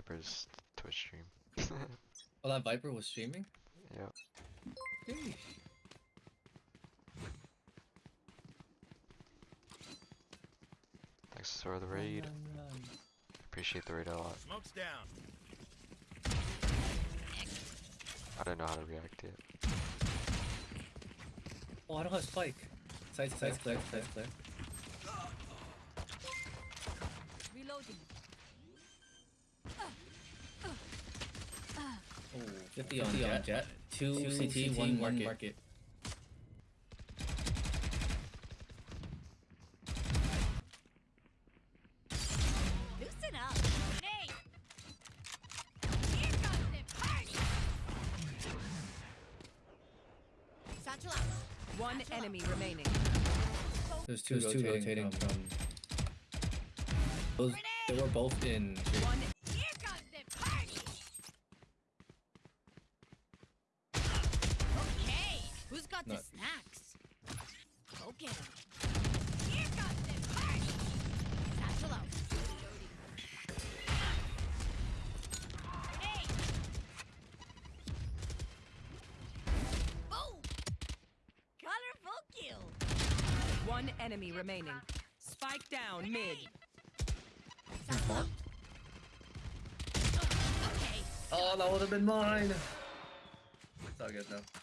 Viper's Twitch stream. Oh, that Viper was streaming? yep. Sheesh. Thanks for the raid. Run, run, run. Appreciate the raid a lot. Smoke's down. I don't know how to react yet. Oh, I don't have spike. Side's side's clear, side's clear. Reloading. Oh, 50 on jet. jet. Two, CT, one market. market. Loosen up. Nate. Here comes the party. Satchel. One enemy remaining. There's two, There's two rotating from. Those, they were both in. One Here comes the party. Okay, who's the snacks? Go get 'em. Here comes the party. Satchel out. Grenade. Boom. Colorful kill. one enemy remaining. Spike down mid. Satchel Oh, that would have been mine. It's all good though.